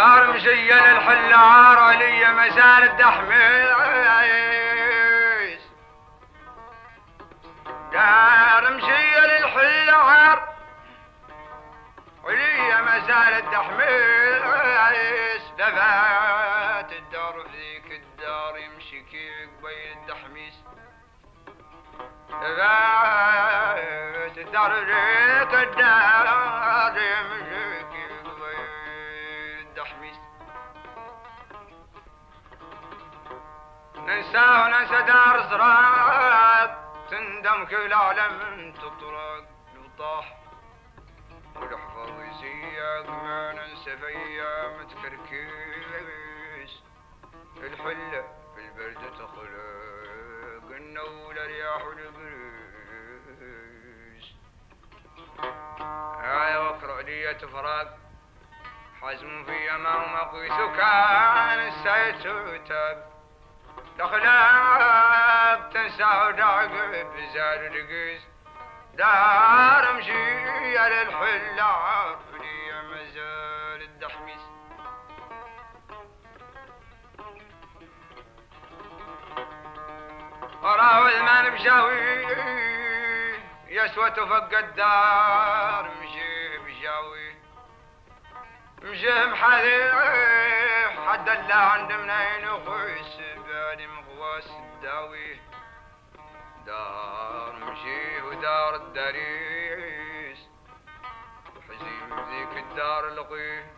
دار مشيل الحلار علي مسار الدحميس دار مشيل الحلار علي مسار الدحميس لفات الدار ذيك الدار يمشي كيف قبيل الدحميس لفات الدار ذيك الدار يمشي ننسى وننسى دار زراق تندم كل عالم تطرق وطاح والحفظ يسيق ما ننسى في أيام تكركيس الحلة في البرد تخلق النول رياح والقريس هاي وقرأ لي تفرق حزم في أمام مقيس كان السيد تاب تخلق تنسى ودعق بزاد رقيس دار مشي على الحلة لي مزال الدحميس. وراوي المال بشاوي يسوى تفق الدار مشي بشاوي. مشي محاذي حد الله عند منين مغواس الداوي دار مشي ودار الدريس. وحزين ذيك الدار لقيه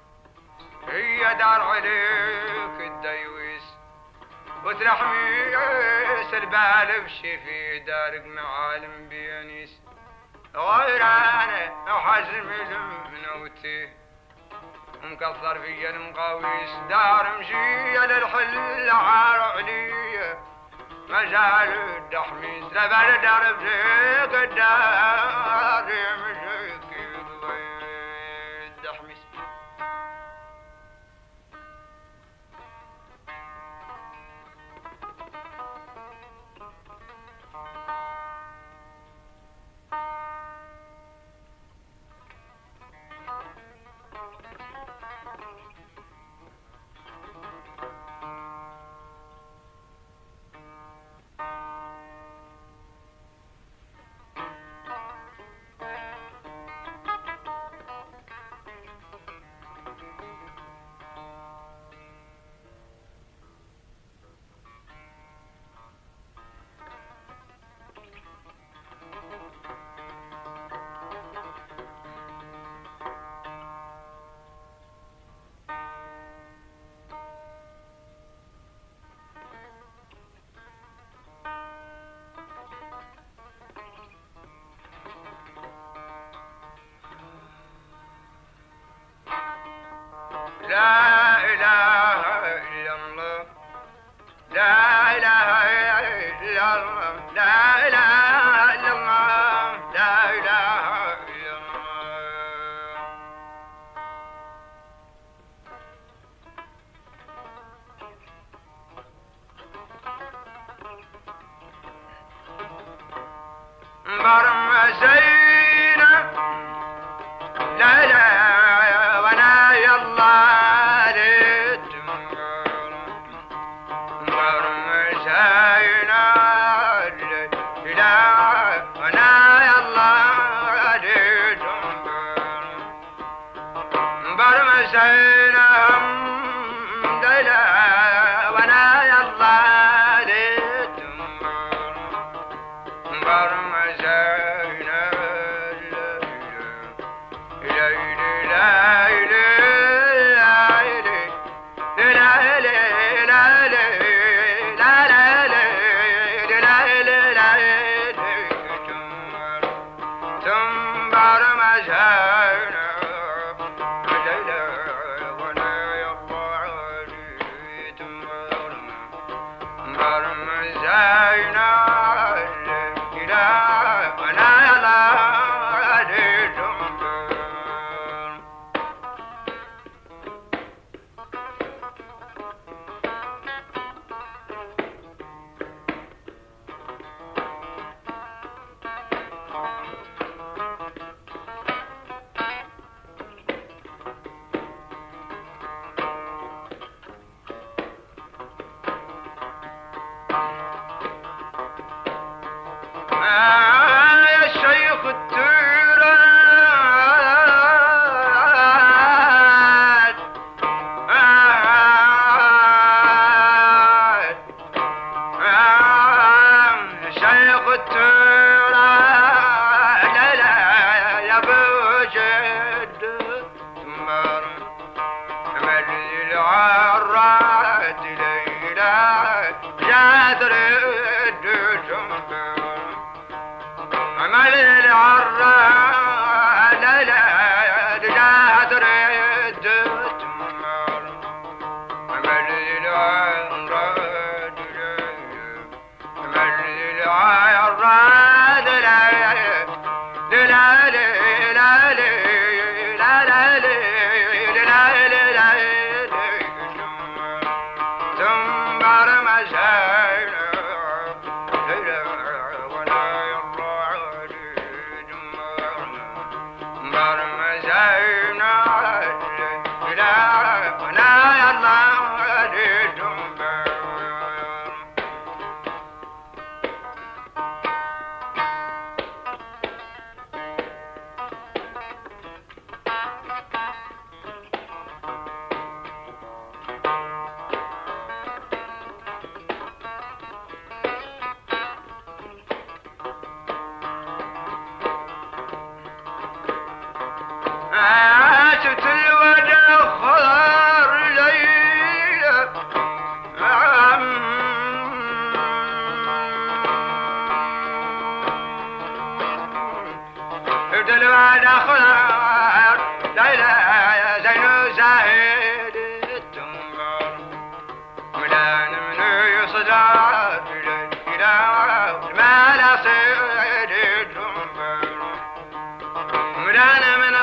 هي دار عليك الديويس. وترحميس البال في دارك معالم بيانيس. غير أنا وحزم المنوتي مكثر في المقاويس دار مشي للحل عار علي مجال الدحميس لبال دار بزيك الدار لا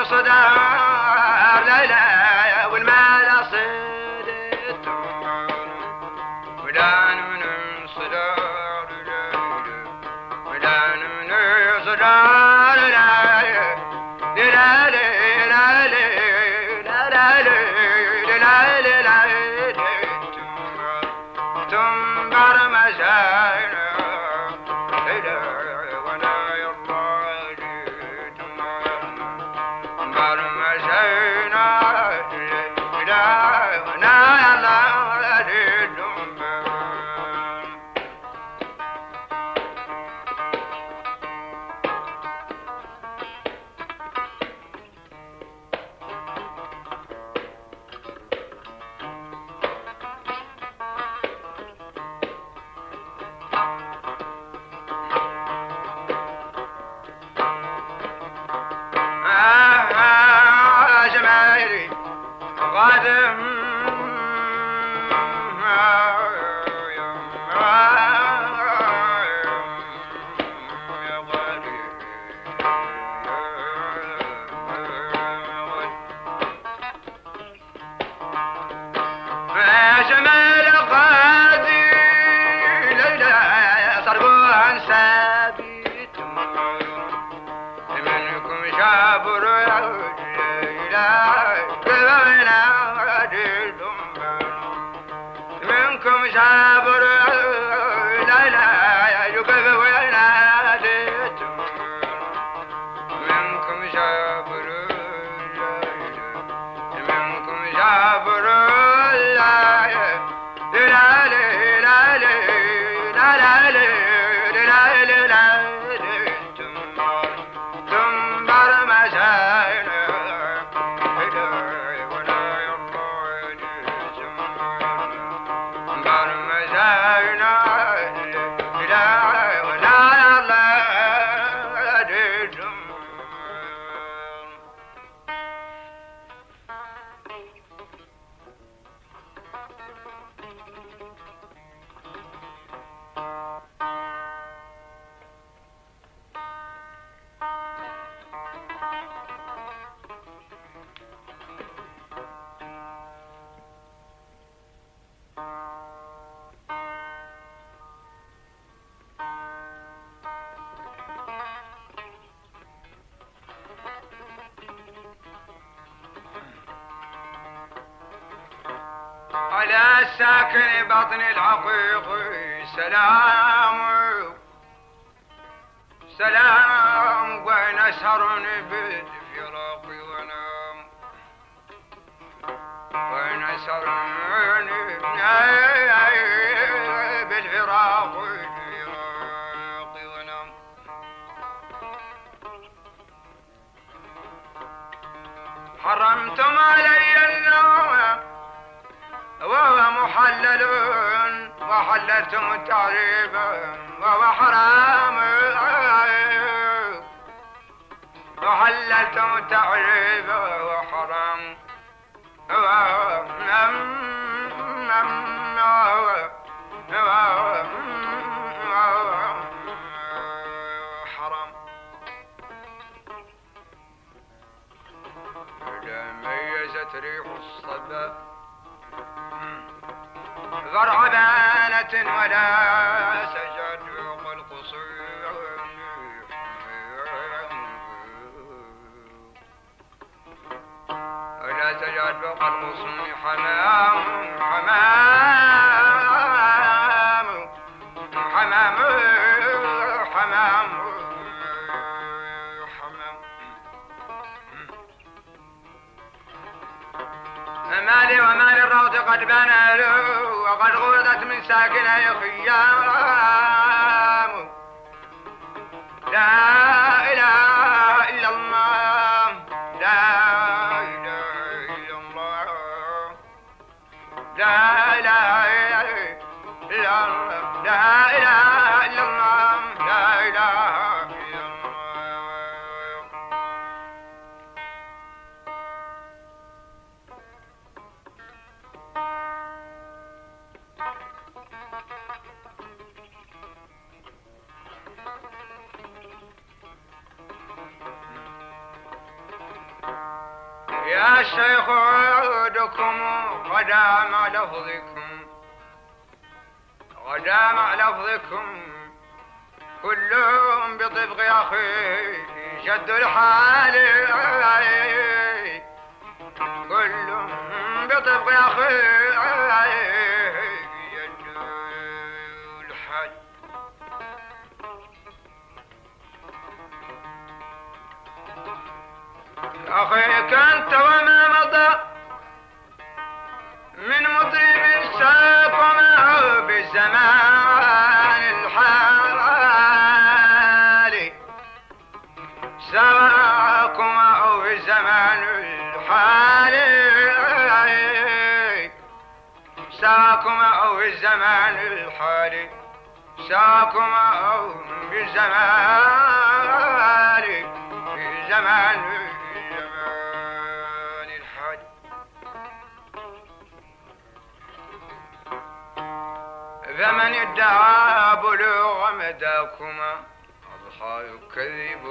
على الساكن بطن العقيق سلام. سلام وين اسهر بالفراق ونام. وين بالفراق ونام. حرمتم علي وهو محلل وحللتم التعريب وهو حرام وحللتم التعريب وهو حرام حرام إذا ميزت ريح الصبا ذرع بانة ولا سجد فوق القصور ولا سجد فوق القصور حمام حمام. من ساكنه خيام. يا شيخ عودكم قدام لفظكم. قدام لفظكم. كلهم بطبق أخي جد الحال. كلهم بطبق أخي. أخيك أنت وما مضى. من مطرب ساق معه بالزمان الحالي ساق معه بالزمان الحالي ساق معه بالزمان الحالي ساق معه بالزمان بالزمان ادعى بلوغ مداكما أضحى يكذب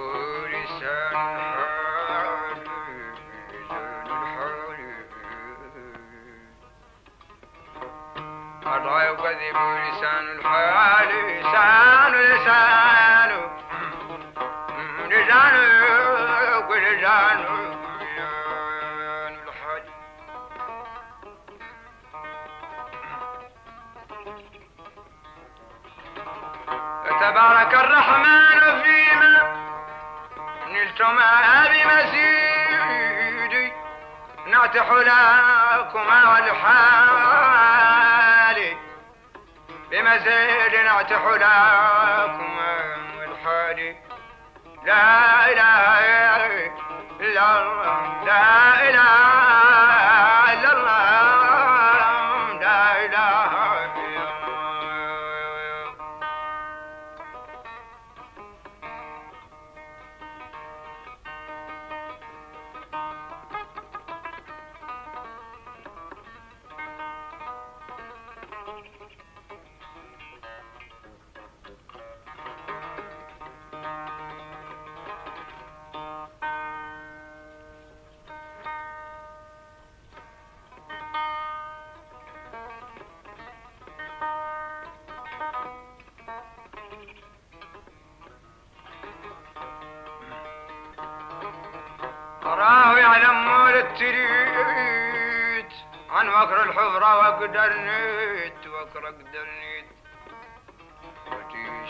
لسان الحال لسان الحال أضحى يكذب لسان الحال لسان لسان لسان لسان تبارك الرحمن فيما نلتما بمزيد نعتح لكما والحال بمزيد نعتح لكما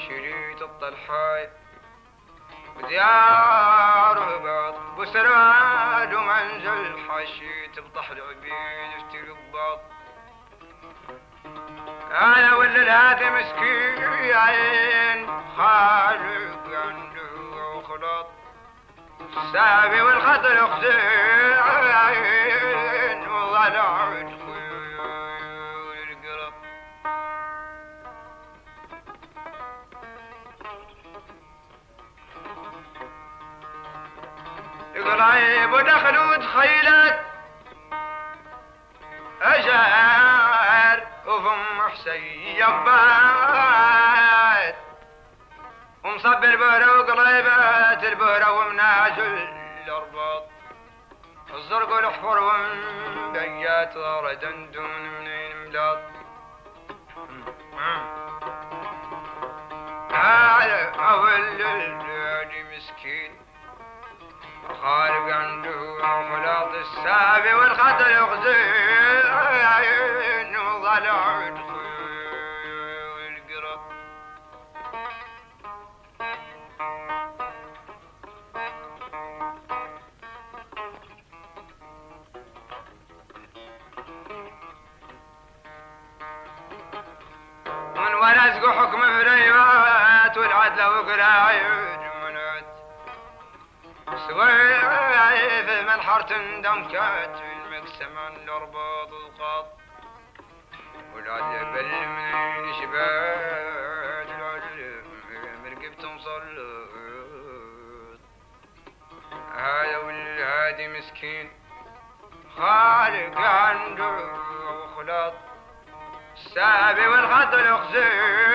شريت الطلحاي. وديار بعض بسراد ومنزل حشيت بطحر عبيد اشتري الضبط. أنا ولا الهاتي مسكين خالق عنده وخلاط السابي والخطر اختين وضلع وطلعيب ودخلوا تخيلت أجار وفم حسين يبات. ومصب البهرة وقريبات البهرة ومنازل الأرباط. الزرق والحفر ومبيات ردا دون منين ملاط. أول خارق عنده خلاط السابي والخطر يغزين وضلع ورزق حكم فريات والعدل وقرايد سويف من تندم كات المقسم عن الارباط القاط والعدل بل من شبات العدل مرقبت مصلت هذا والهادي مسكين خالق عنده وخلاط السابي والخط الخزين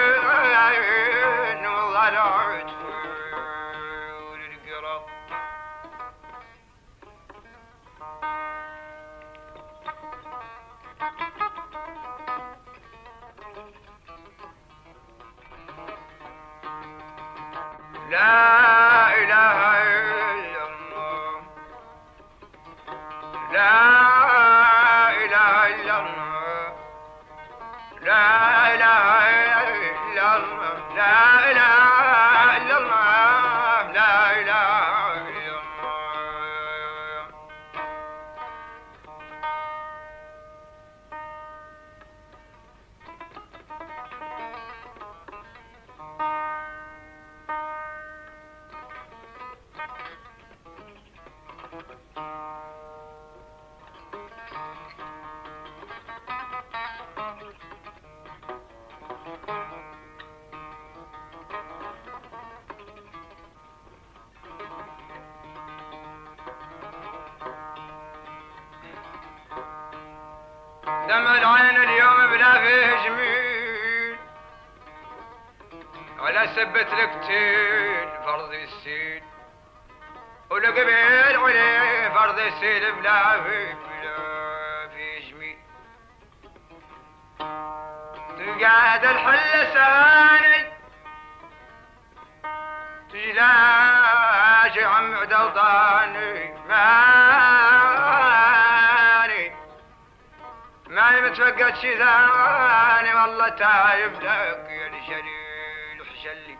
لا إله إلا الله. لا إله دم العين اليوم بلا فيه جميل ولا سبت القتيل فرض السيل. والقبيل عليه فرض السيل بلا فيه بلا فيه جميل تقعد الحل سهاني تجلاش عم عدوطاني ماني ماني متفقد شي ثاني والله تايب لك يا الشليل وحشلي.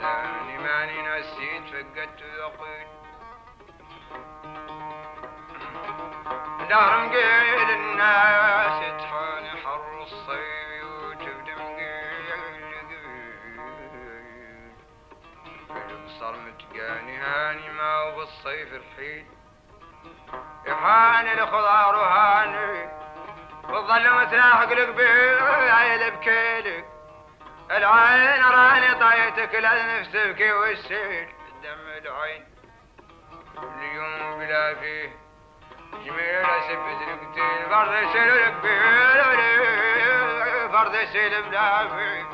ثاني ماني نسيت فقدت ذقيت دهر مقيل الناس يطحن حر الصيف وتبدأ مقيل قيل صار متقاني هاني ما بالصيف رحيل يحاني الخضار وهاني. والظل متلاحق القبيل بكيلك العين راني طايتك لنفس تبكي والسيل. دم العين اليوم بلا فيه. جميل سبت القتيل فرض يسيل القبيل بلا فيه بلا فيه.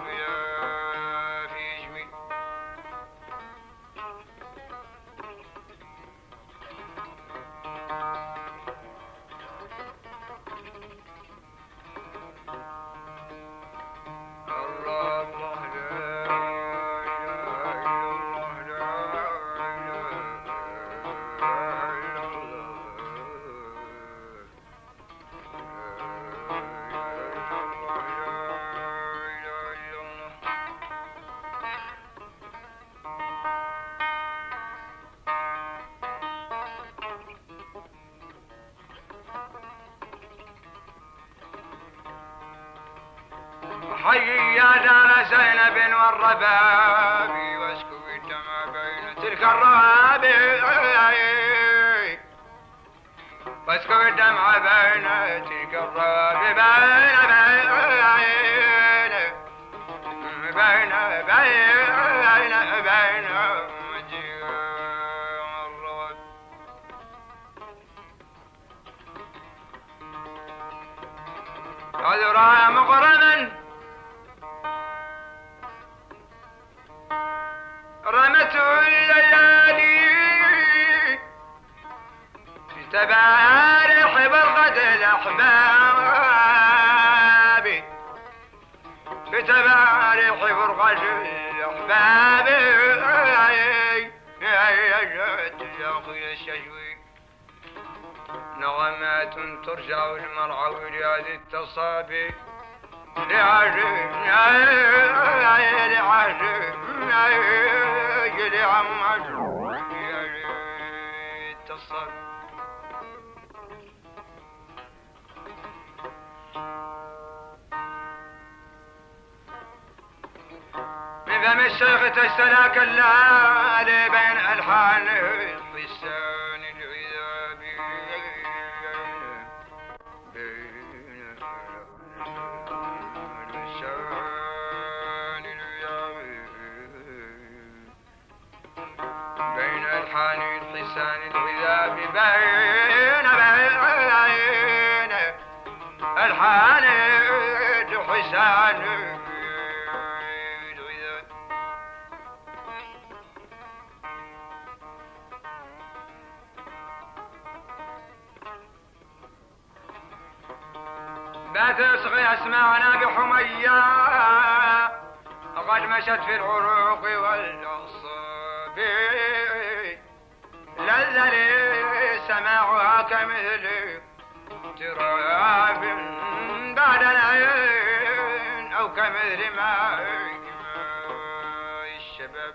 زينب والرباب واسكت ما بين تلك الرهاب واسكت ما بين تلك الرهاب بين بين بين بين بين قد رأى مغربا تبارح برقة الأحباب في تبارح برقة الأحباب نغمات ترجع المرعى ولاد التصابي لعجب لعجب لعجب التصابي فم الشيخ تستلاك الليالي بين ألحان الحسان العذابي بين الحسان العذابي بين العذابي بين بين ألحان الحسان لا تصغي أسماعنا بحمية قد مشت في العروق والأصاب لذلي سماعها كمثل تراب بعد العين أو كمثل ماء الشباب.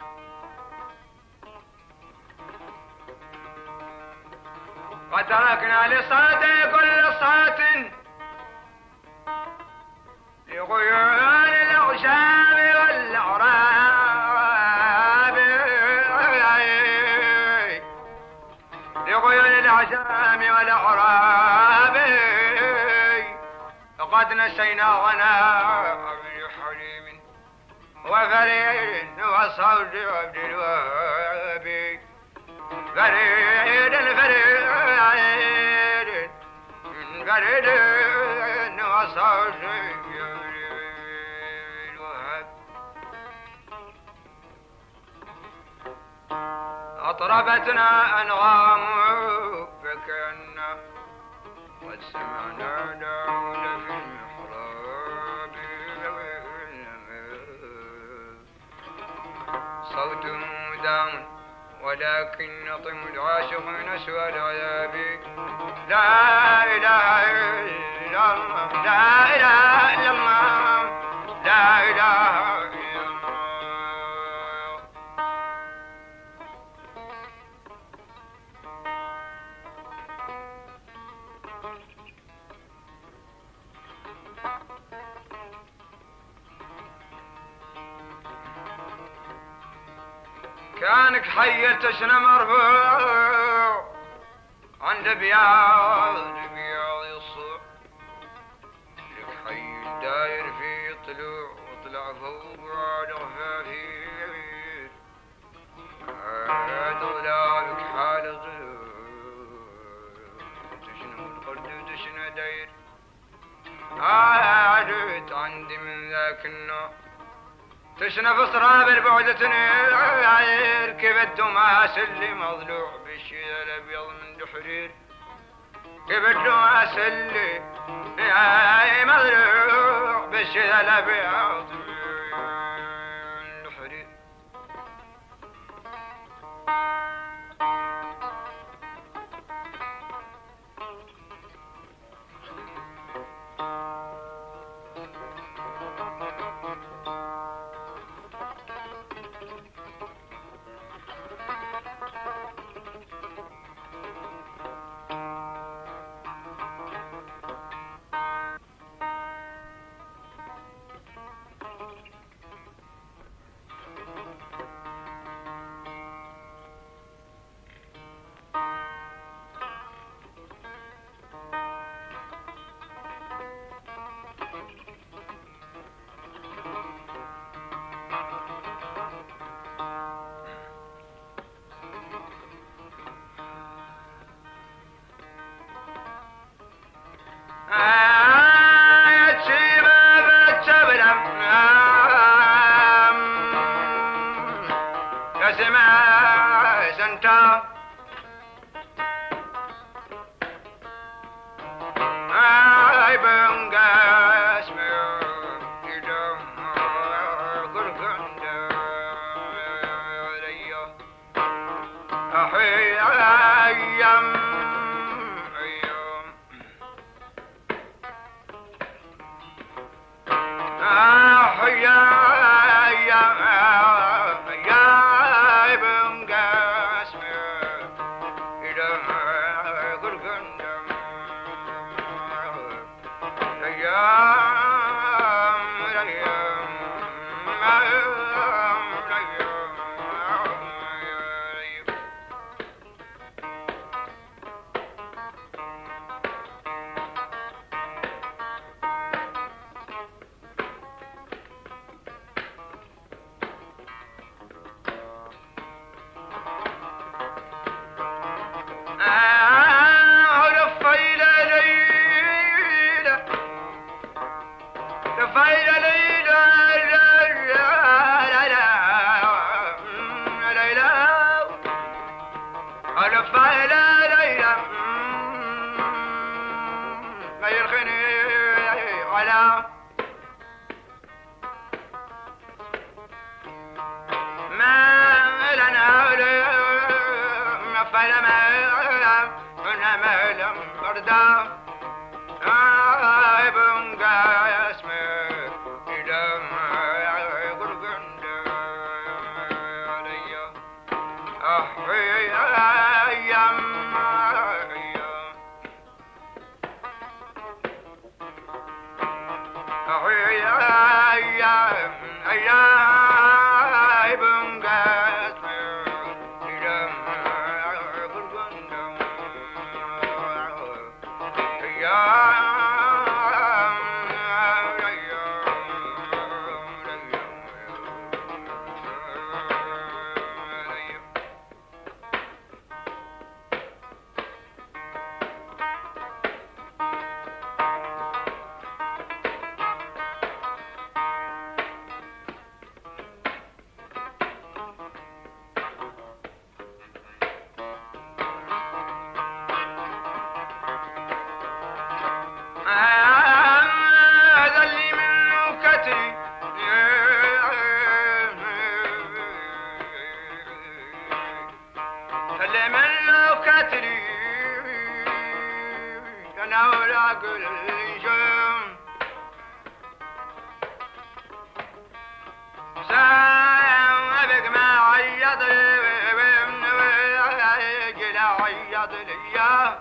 قد تركنا لصوت كل صوت لغيان الأغشام والأعراب. لغيان الأعشام والأعراب. قد نسينا غناء بحليم وفريد وصوت عبد الوهاب. فريد الفريد فريد وصوت أطربتنا أنغام فكأن قد سمعنا داود في المحراب صوت مدام ولكن نطم العاشقين سوى العذاب. لا إله إلا الله لا إله إلا الله لا إله كانك حي تشنى مرفوع عند بياض بياض يصوع لك حي داير في طلوع وطلع فوق على غفافي عاد ظلالك حال تشنى القرد وتشنى داير؟ عادت عندي من ذاك النوع تشنف صراب البعدة عير كبد ماس اللي مضلوع بالشيء الأبيض من دحرير. كبد ماس اللي مضلوع بالشيء الأبيض Star. Ah, I burn هذا جلا عيط ليا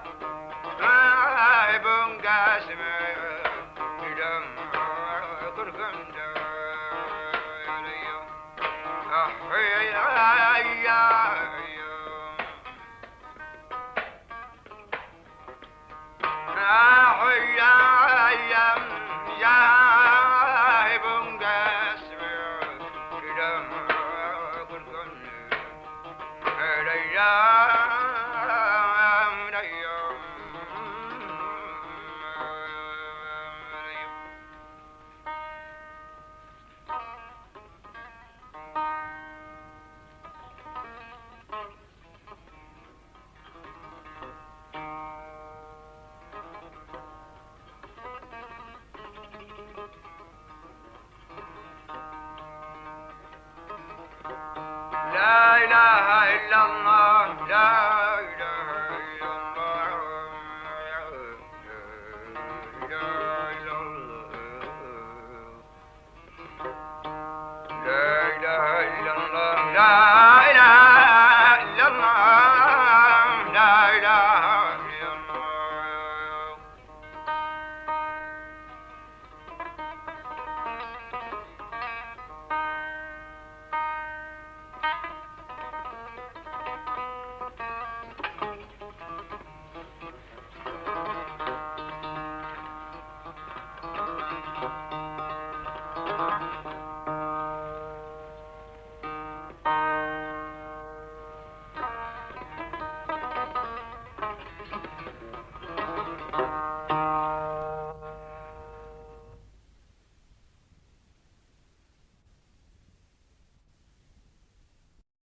الله لا